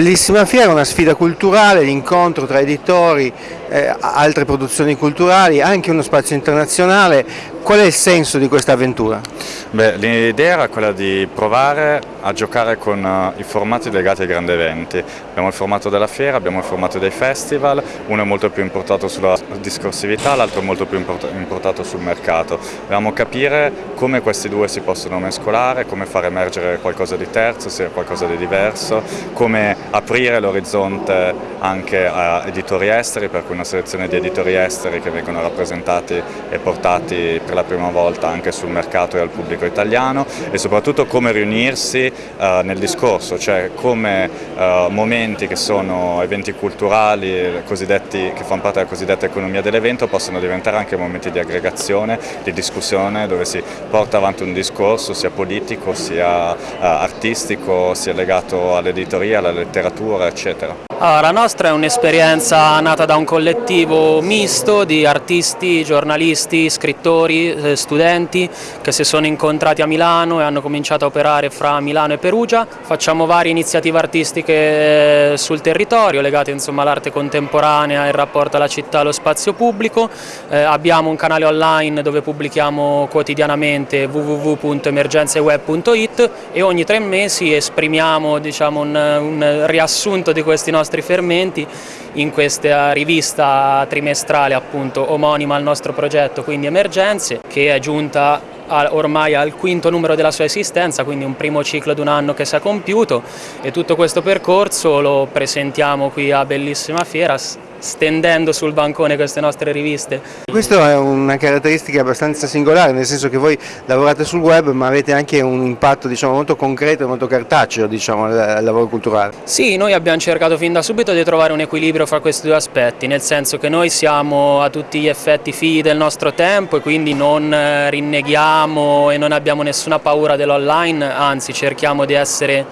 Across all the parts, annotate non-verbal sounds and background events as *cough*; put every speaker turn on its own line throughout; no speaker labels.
Bellissima fiera, una sfida culturale, l'incontro tra editori, eh, altre produzioni culturali, anche uno spazio internazionale. Qual è il senso di questa avventura?
L'idea era quella di provare a giocare con uh, i formati legati ai grandi eventi. Abbiamo il formato della fiera, abbiamo il formato dei festival, uno è molto più importato sulla discorsività, l'altro è molto più importato sul mercato. Dobbiamo capire come questi due si possono mescolare, come far emergere qualcosa di terzo, sia qualcosa di diverso, come aprire l'orizzonte anche a editori esteri, per cui una selezione di editori esteri che vengono rappresentati e portati per la prima volta anche sul mercato e al pubblico italiano e soprattutto come riunirsi uh, nel discorso, cioè come uh, momenti che sono eventi culturali che fanno parte della cosiddetta economia dell'evento possono diventare anche momenti di aggregazione, di discussione dove si porta avanti un discorso sia politico sia uh, artistico, sia legato all'editoria, alla letteratura eccetera.
Allora, la nostra è un'esperienza nata da un collettivo misto di artisti, giornalisti, scrittori, eh, studenti che si sono incontrati a Milano e hanno cominciato a operare fra Milano e Perugia. Facciamo varie iniziative artistiche eh, sul territorio legate all'arte contemporanea, il rapporto alla città e allo spazio pubblico. Eh, abbiamo un canale online dove pubblichiamo quotidianamente www.emergenzeweb.it e ogni tre mesi esprimiamo diciamo, un, un riassunto di questi nostri nostri fermenti in questa rivista trimestrale appunto omonima al nostro progetto, quindi Emergenze, che è giunta ormai al quinto numero della sua esistenza, quindi un primo ciclo di un anno che si è compiuto. E tutto questo percorso lo presentiamo qui a Bellissima Fiera stendendo sul bancone queste nostre riviste.
Questa è una caratteristica abbastanza singolare, nel senso che voi lavorate sul web ma avete anche un impatto diciamo, molto concreto e molto cartaceo diciamo, al lavoro culturale.
Sì, noi abbiamo cercato fin da subito di trovare un equilibrio fra questi due aspetti, nel senso che noi siamo a tutti gli effetti figli del nostro tempo e quindi non eh, rinneghiamo e non abbiamo nessuna paura dell'online, anzi cerchiamo di essere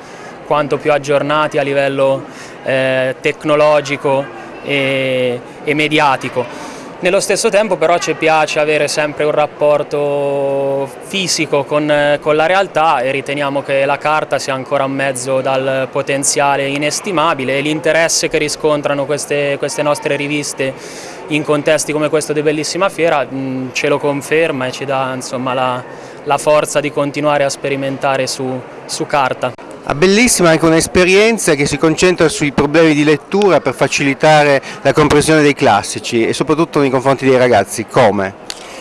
quanto più aggiornati a livello eh, tecnologico e, e mediatico. Nello stesso tempo però ci piace avere sempre un rapporto fisico con, con, la realtà e riteniamo che la carta sia ancora un mezzo dal potenziale inestimabile e l'interesse che riscontrano queste, queste, nostre riviste in contesti come questo di Bellissima Fiera mh, ce lo conferma e ci dà insomma, la, la, forza di continuare a sperimentare su, su carta.
Ha bellissima anche un'esperienza che si concentra sui problemi di lettura per facilitare la comprensione dei classici e soprattutto nei confronti dei ragazzi. Come?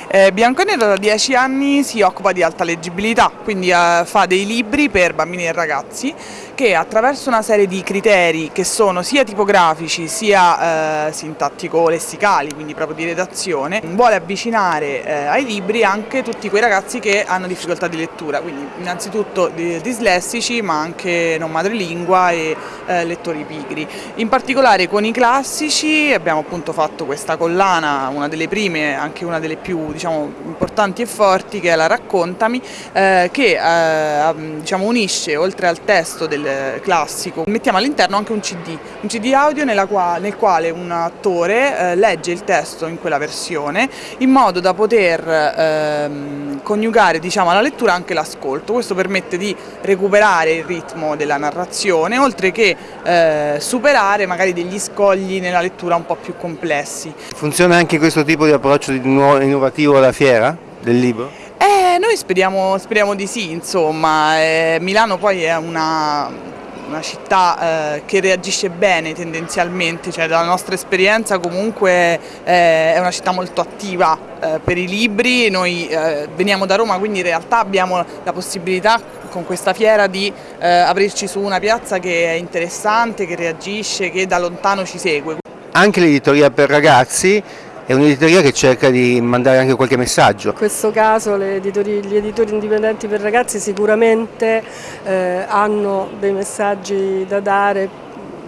Eh, Bianconero da 10 anni si occupa di alta leggibilità, quindi eh, fa dei libri per bambini e ragazzi che attraverso una serie di criteri che sono sia tipografici sia eh, sintattico-lessicali, quindi proprio di redazione, vuole avvicinare eh, ai libri anche tutti quei ragazzi che hanno difficoltà di lettura, quindi innanzitutto dislessici ma anche non madrelingua e eh, lettori pigri. In particolare con i classici abbiamo appunto fatto questa collana, una delle prime, anche una delle più diciamo, importanti e forti che è la Raccontami eh, che eh, diciamo, unisce oltre al testo classico mettiamo all'interno anche un cd, un cd audio qua, nel quale un attore eh, legge il testo in quella versione in modo da poter ehm, coniugare diciamo, alla lettura anche l'ascolto, questo permette di recuperare il ritmo della narrazione oltre che eh, superare magari degli scogli nella lettura un po' più complessi.
Funziona anche questo tipo di approccio innovativo alla fiera del libro?
Eh, noi speriamo, speriamo di sì, insomma, eh, Milano poi è una, una città eh, che reagisce bene tendenzialmente, cioè dalla nostra esperienza comunque eh, è una città molto attiva eh, per i libri, noi eh, veniamo da Roma quindi in realtà abbiamo la possibilità con questa fiera di aprirci su una piazza che è interessante, che reagisce, che da lontano ci segue.
Anche l'editoria per ragazzi è un'editoria che cerca di mandare anche qualche messaggio.
In questo caso editori, gli editori indipendenti per ragazzi sicuramente eh, hanno dei messaggi da dare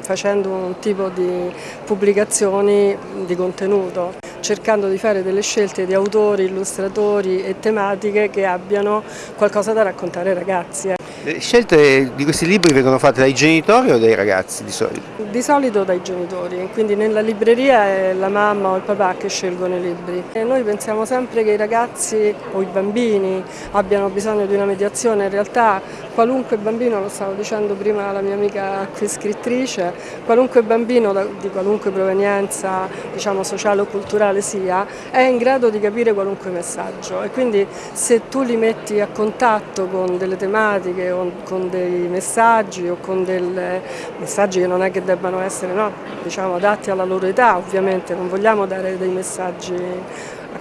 facendo un tipo di pubblicazioni di contenuto, cercando di fare delle scelte di autori, illustratori e tematiche che abbiano qualcosa da raccontare ai ragazzi.
Le scelte di questi libri vengono fatte dai genitori o dai ragazzi di solito?
Di solito dai genitori, quindi nella libreria è la mamma o il papà che scelgono i libri. E noi pensiamo sempre che i ragazzi o i bambini abbiano bisogno di una mediazione, in realtà qualunque bambino, lo stavo dicendo prima la mia amica qui scrittrice, qualunque bambino di qualunque provenienza diciamo, sociale o culturale sia, è in grado di capire qualunque messaggio. E quindi se tu li metti a contatto con delle tematiche o con dei messaggi o con dei messaggi che non è che debbano essere no, diciamo, adatti alla loro età, ovviamente non vogliamo dare dei messaggi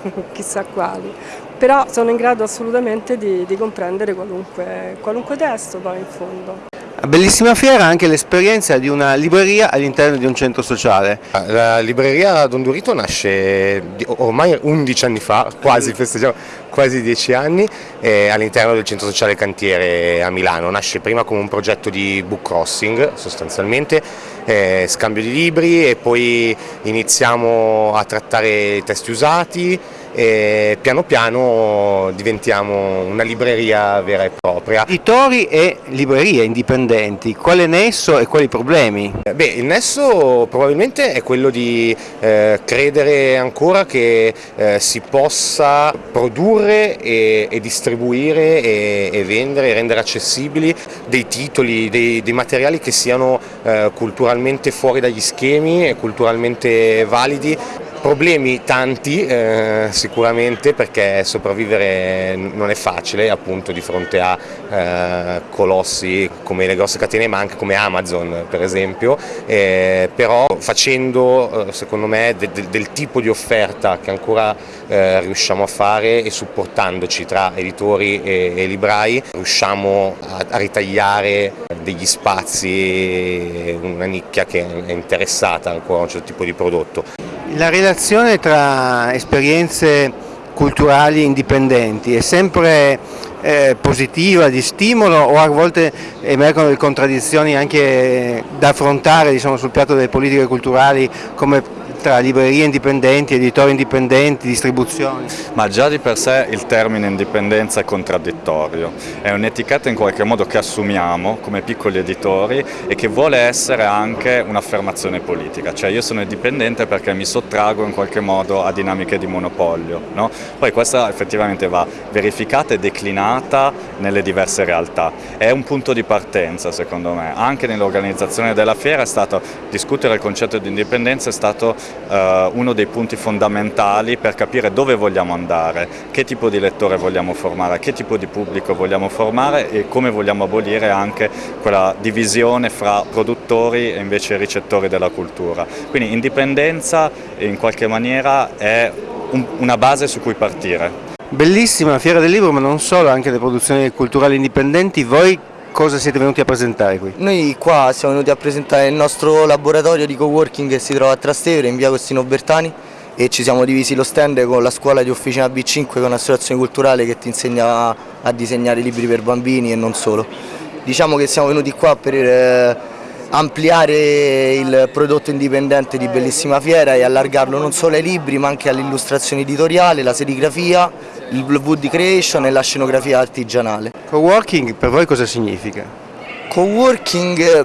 *laughs* chissà quali, però sono in grado assolutamente di, di comprendere qualunque, qualunque testo poi in fondo.
Bellissima Fiera anche l'esperienza di una libreria all'interno di un centro sociale.
La libreria Don Durito nasce ormai 11 anni fa, quasi festeggiamo quasi 10 anni, all'interno del centro sociale Cantiere a Milano. Nasce prima come un progetto di book crossing sostanzialmente, eh, scambio di libri e poi iniziamo a trattare testi usati, e piano piano diventiamo una libreria vera e propria.
Editori e librerie indipendenti, quale nesso e quali problemi?
Beh, il nesso probabilmente è quello di eh, credere ancora che eh, si possa produrre e, e distribuire e, e, vendere e rendere accessibili dei titoli, dei, dei materiali che siano eh, culturalmente fuori dagli schemi e culturalmente validi Problemi tanti eh, sicuramente perché sopravvivere non è facile appunto di fronte a eh, colossi come le grosse catene ma anche come Amazon per esempio, eh, però facendo eh, secondo me de de del tipo di offerta che ancora eh, riusciamo a fare e supportandoci tra editori e, e librai riusciamo a, a ritagliare degli spazi, una nicchia che è interessata ancora a un certo tipo di prodotto.
La relazione tra esperienze culturali indipendenti è sempre eh, positiva, di stimolo o a volte emergono delle contraddizioni anche da affrontare diciamo, sul piatto delle politiche culturali come tra librerie indipendenti, editori indipendenti, distribuzioni?
Ma già di per sé il termine indipendenza è contraddittorio, è un'etichetta in qualche modo che assumiamo come piccoli editori e che vuole essere anche un'affermazione politica, cioè io sono indipendente perché mi sottrago in qualche modo a dinamiche di monopolio, no? poi questa effettivamente va verificata e declinata nelle diverse realtà, è un punto di partenza secondo me, anche nell'organizzazione della fiera è stato discutere il concetto di indipendenza è stato eh, uno dei punti fondamentali per capire dove vogliamo andare, che tipo di lettore vogliamo formare, che tipo di pubblico vogliamo formare e come vogliamo abolire anche quella divisione fra produttori e invece ricettori della cultura. Quindi indipendenza in qualche maniera è un, una base su cui partire.
Bellissima la Fiera del Libro, ma non solo, anche le produzioni culturali indipendenti. Voi cosa siete venuti a presentare qui?
Noi qua siamo venuti a presentare il nostro laboratorio di coworking che si trova a Trastevere in via Costino Bertani e ci siamo divisi lo stand con la scuola di Officina B5 che è un'associazione culturale che ti insegna a disegnare libri per bambini e non solo. Diciamo che siamo venuti qua per eh, ampliare il prodotto indipendente di Bellissima Fiera e allargarlo non solo ai libri ma anche all'illustrazione editoriale, la serigrafia, il wood creation e la scenografia artigianale.
Co-working per voi cosa significa?
Co-working eh,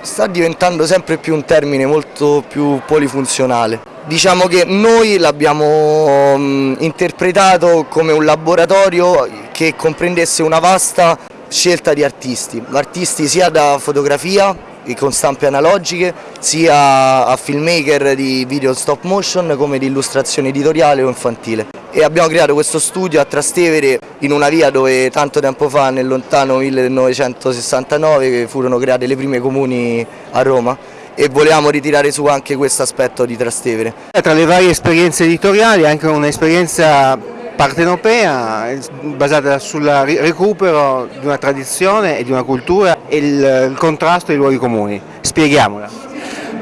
sta diventando sempre più un termine molto più polifunzionale. Diciamo che noi l'abbiamo mm, interpretato come un laboratorio che comprendesse una vasta scelta di artisti, artisti sia da fotografia con stampe analogiche, sia a filmmaker di video stop motion come di illustrazione editoriale o infantile. E abbiamo creato questo studio a Trastevere in una via dove tanto tempo fa, nel lontano 1969, furono create le prime comuni a Roma e volevamo ritirare su anche questo aspetto di Trastevere.
Tra le varie esperienze editoriali anche un'esperienza partenopea basata sul recupero di una tradizione e di una cultura e il, contrasto ai luoghi comuni. Spieghiamola.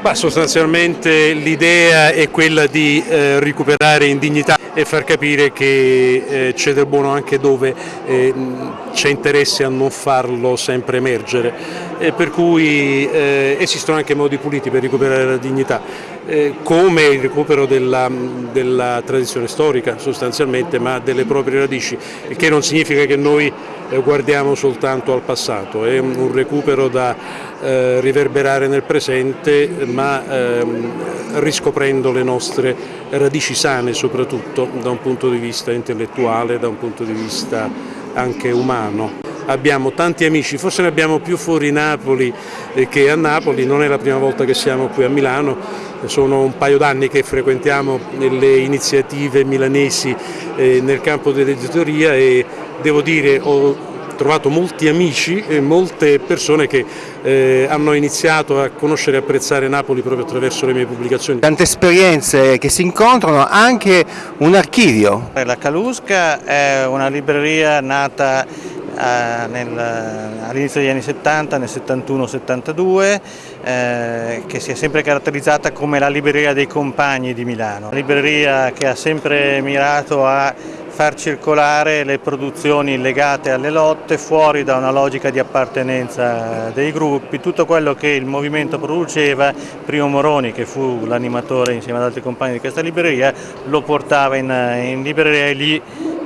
Bah, sostanzialmente l'idea è quella di eh, recuperare in dignità e far capire che eh, c'è del buono anche dove eh, c'è interesse a non farlo sempre emergere, per cui eh, esistono anche modi puliti per recuperare la dignità, eh, come il recupero della, della, tradizione storica sostanzialmente, ma delle proprie radici, il che non significa che noi eh, guardiamo soltanto al passato, è un recupero da riverberare nel presente ma ehm, riscoprendo le nostre radici sane soprattutto da un punto di vista intellettuale, da un punto di vista anche umano. abbiamo tanti amici, forse ne abbiamo più fuori Napoli eh, che a Napoli, non è la prima volta che siamo qui a Milano, sono un paio d'anni che frequentiamo le iniziative milanesi eh, nel campo dell'editoria e devo dire ho trovato molti amici e molte persone che eh, hanno iniziato a conoscere e apprezzare Napoli proprio attraverso le mie pubblicazioni.
Tante esperienze che si incontrano, anche un archivio.
La Calusca è una libreria nata all'inizio degli anni 70, nel 71-72, eh, che si è sempre caratterizzata come la libreria dei compagni di Milano, una libreria che ha sempre mirato a far circolare le produzioni legate alle lotte fuori da una logica di appartenenza dei gruppi, tutto quello che il movimento produceva, Primo Moroni che fu l'animatore insieme ad altri compagni di questa libreria, lo portava in, in libreria e lì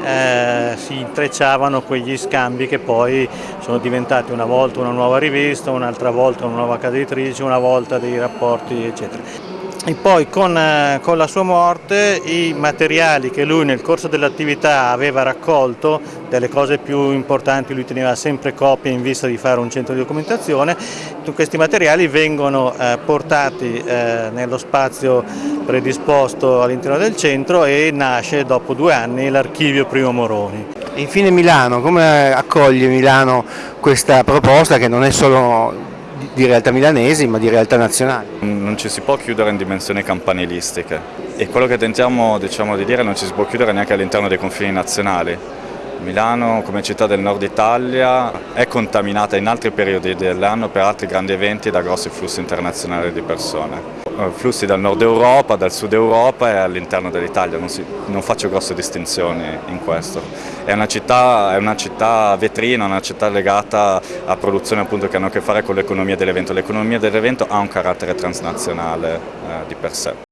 eh, si intrecciavano quegli scambi che poi sono diventati una volta una nuova rivista, un'altra volta una nuova casa editrice, una volta dei rapporti eccetera e poi con, eh, con, la sua morte i materiali che lui nel corso dell'attività aveva raccolto, delle cose più importanti lui teneva sempre copie in vista di fare un centro di documentazione, questi materiali vengono eh, portati eh, nello spazio predisposto all'interno del centro e nasce dopo due anni l'archivio Primo Moroni.
Infine Milano, come accoglie Milano questa proposta che non è solo di realtà milanesi ma di realtà nazionali.
Non ci si può chiudere in dimensioni campanilistiche e quello che tentiamo diciamo, di dire non ci si può chiudere neanche all'interno dei confini nazionali. Milano come città del nord Italia è contaminata in altri periodi dell'anno per altri grandi eventi da grossi flussi internazionali di persone. Eh, flussi dal nord Europa, dal sud Europa e all'interno dell'Italia, non, non, faccio grosse distinzioni in questo. È una città, è una città vetrina, una città legata a produzioni appunto, che hanno a che fare con l'economia dell'evento. L'economia dell'evento ha un carattere transnazionale eh, di per sé.